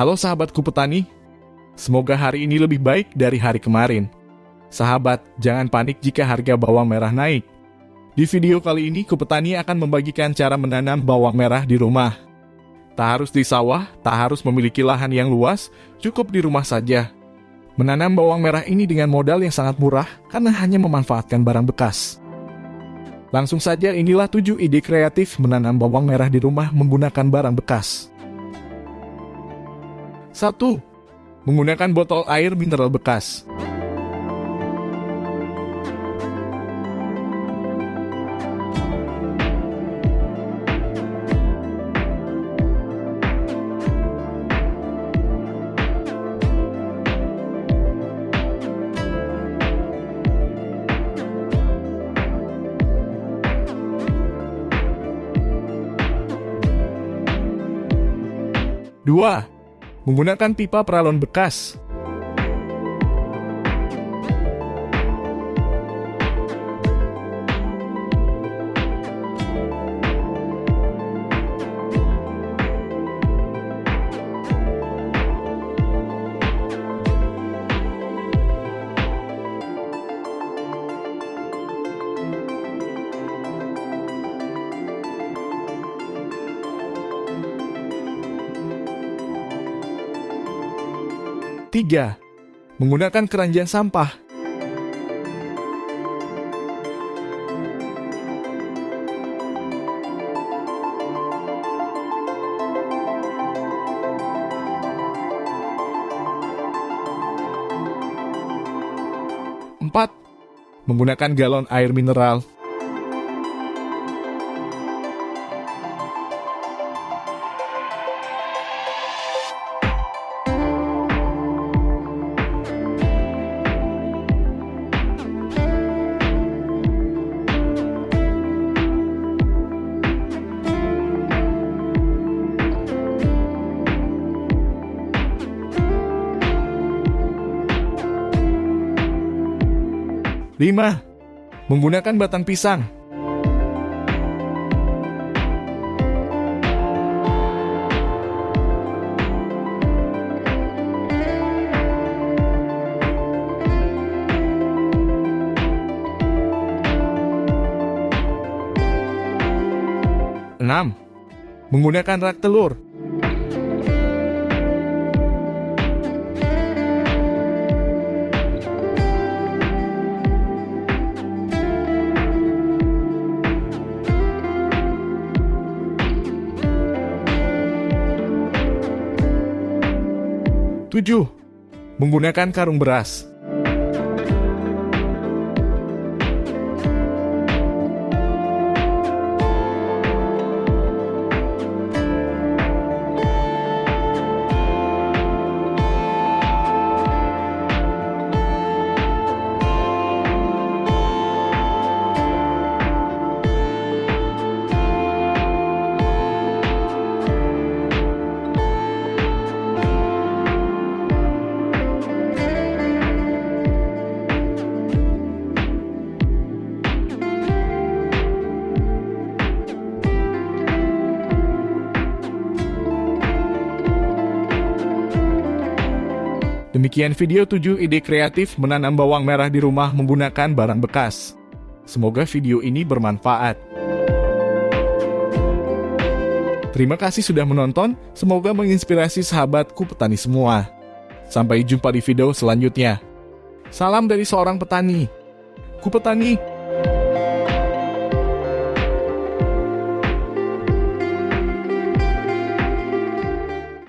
Halo sahabatku petani, semoga hari ini lebih baik dari hari kemarin. Sahabat, jangan panik jika harga bawang merah naik. Di video kali ini, Kupetani akan membagikan cara menanam bawang merah di rumah. Tak harus di sawah, tak harus memiliki lahan yang luas, cukup di rumah saja. Menanam bawang merah ini dengan modal yang sangat murah karena hanya memanfaatkan barang bekas. Langsung saja inilah 7 ide kreatif menanam bawang merah di rumah menggunakan barang bekas. 1. Menggunakan botol air mineral bekas. Dua, Menggunakan pipa peralon bekas. Tiga, menggunakan keranjang sampah. Empat, menggunakan galon air mineral. 5. Menggunakan batang pisang. Enam, menggunakan rak telur. 7. Menggunakan karung beras. Demikian video 7 ide kreatif menanam bawang merah di rumah menggunakan barang bekas. Semoga video ini bermanfaat. Terima kasih sudah menonton, semoga menginspirasi sahabatku petani semua. Sampai jumpa di video selanjutnya. Salam dari seorang petani. Ku petani.